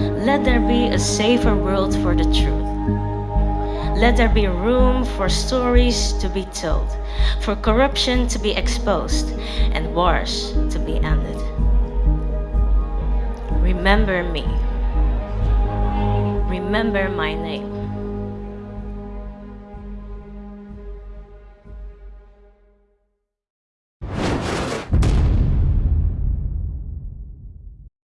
Let there be a safer world for the truth. Let there be room for stories to be told, for corruption to be exposed, and wars to be ended. Remember me. Remember my name.